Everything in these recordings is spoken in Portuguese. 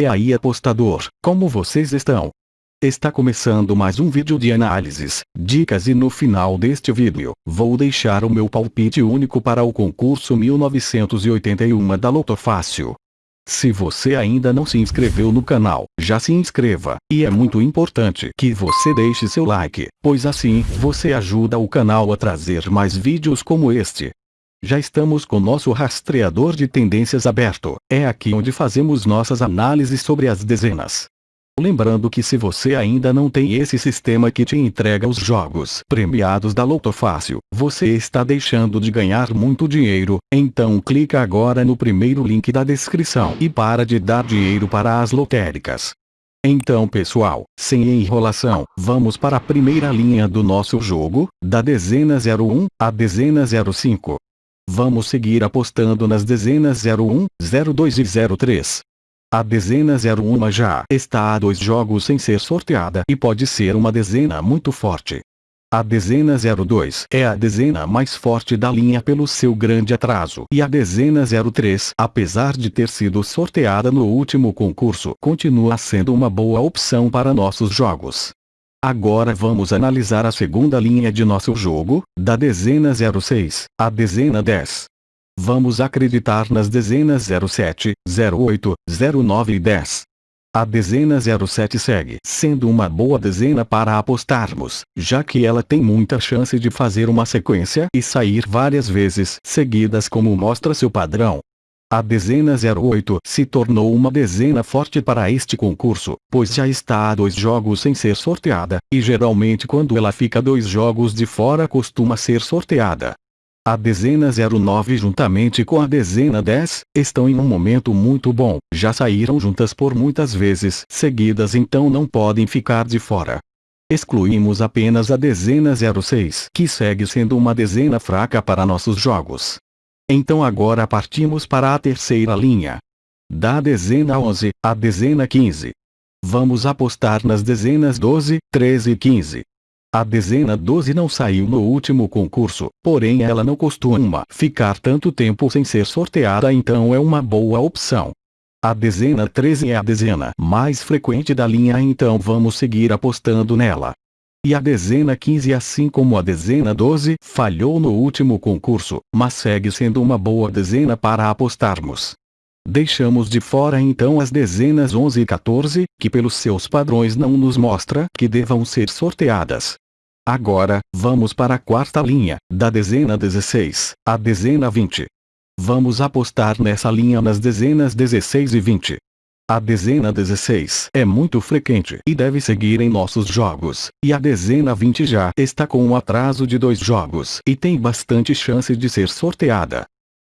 E aí apostador, como vocês estão? Está começando mais um vídeo de análises, dicas e no final deste vídeo, vou deixar o meu palpite único para o concurso 1981 da Loto Fácil. Se você ainda não se inscreveu no canal, já se inscreva, e é muito importante que você deixe seu like, pois assim, você ajuda o canal a trazer mais vídeos como este. Já estamos com nosso rastreador de tendências aberto, é aqui onde fazemos nossas análises sobre as dezenas. Lembrando que se você ainda não tem esse sistema que te entrega os jogos premiados da Loto Fácil, você está deixando de ganhar muito dinheiro, então clica agora no primeiro link da descrição e para de dar dinheiro para as lotéricas. Então pessoal, sem enrolação, vamos para a primeira linha do nosso jogo, da dezena 01 à dezena 05. Vamos seguir apostando nas dezenas 01, 02 e 03. A dezena 01 já está a dois jogos sem ser sorteada e pode ser uma dezena muito forte. A dezena 02 é a dezena mais forte da linha pelo seu grande atraso. E a dezena 03, apesar de ter sido sorteada no último concurso, continua sendo uma boa opção para nossos jogos. Agora vamos analisar a segunda linha de nosso jogo, da dezena 06, à dezena 10. Vamos acreditar nas dezenas 07, 08, 09 e 10. A dezena 07 segue sendo uma boa dezena para apostarmos, já que ela tem muita chance de fazer uma sequência e sair várias vezes seguidas como mostra seu padrão. A dezena 08 se tornou uma dezena forte para este concurso, pois já está a dois jogos sem ser sorteada, e geralmente quando ela fica dois jogos de fora costuma ser sorteada. A dezena 09 juntamente com a dezena 10, estão em um momento muito bom, já saíram juntas por muitas vezes seguidas então não podem ficar de fora. Excluímos apenas a dezena 06 que segue sendo uma dezena fraca para nossos jogos. Então agora partimos para a terceira linha. Da dezena 11, à dezena 15. Vamos apostar nas dezenas 12, 13 e 15. A dezena 12 não saiu no último concurso, porém ela não costuma ficar tanto tempo sem ser sorteada então é uma boa opção. A dezena 13 é a dezena mais frequente da linha então vamos seguir apostando nela. E a dezena 15 assim como a dezena 12 falhou no último concurso, mas segue sendo uma boa dezena para apostarmos. Deixamos de fora então as dezenas 11 e 14, que pelos seus padrões não nos mostra que devam ser sorteadas. Agora, vamos para a quarta linha, da dezena 16, à dezena 20. Vamos apostar nessa linha nas dezenas 16 e 20. A dezena 16 é muito frequente e deve seguir em nossos jogos, e a dezena 20 já está com um atraso de dois jogos e tem bastante chance de ser sorteada.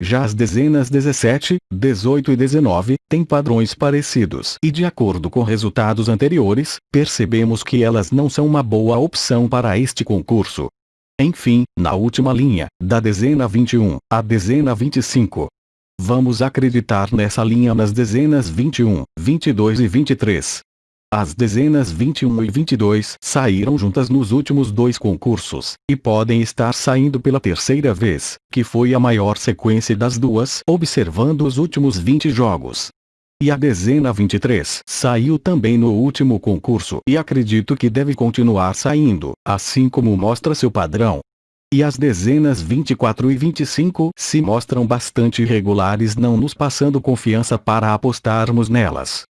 Já as dezenas 17, 18 e 19 têm padrões parecidos e de acordo com resultados anteriores, percebemos que elas não são uma boa opção para este concurso. Enfim, na última linha, da dezena 21 à dezena 25, Vamos acreditar nessa linha nas dezenas 21, 22 e 23. As dezenas 21 e 22 saíram juntas nos últimos dois concursos, e podem estar saindo pela terceira vez, que foi a maior sequência das duas, observando os últimos 20 jogos. E a dezena 23 saiu também no último concurso e acredito que deve continuar saindo, assim como mostra seu padrão, e as dezenas 24 e 25 se mostram bastante irregulares não nos passando confiança para apostarmos nelas.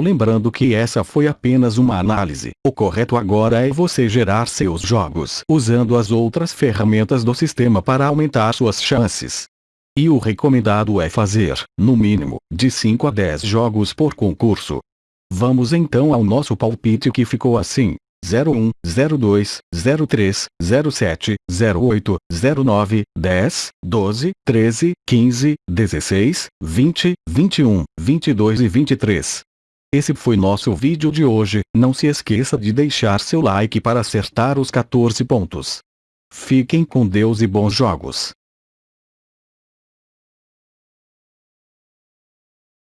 Lembrando que essa foi apenas uma análise, o correto agora é você gerar seus jogos usando as outras ferramentas do sistema para aumentar suas chances. E o recomendado é fazer, no mínimo, de 5 a 10 jogos por concurso. Vamos então ao nosso palpite que ficou assim, 01, 02, 03, 07, 08, 09, 10, 12, 13, 15, 16, 20, 21, 22 e 23. Esse foi nosso vídeo de hoje, não se esqueça de deixar seu like para acertar os 14 pontos. Fiquem com Deus e bons jogos.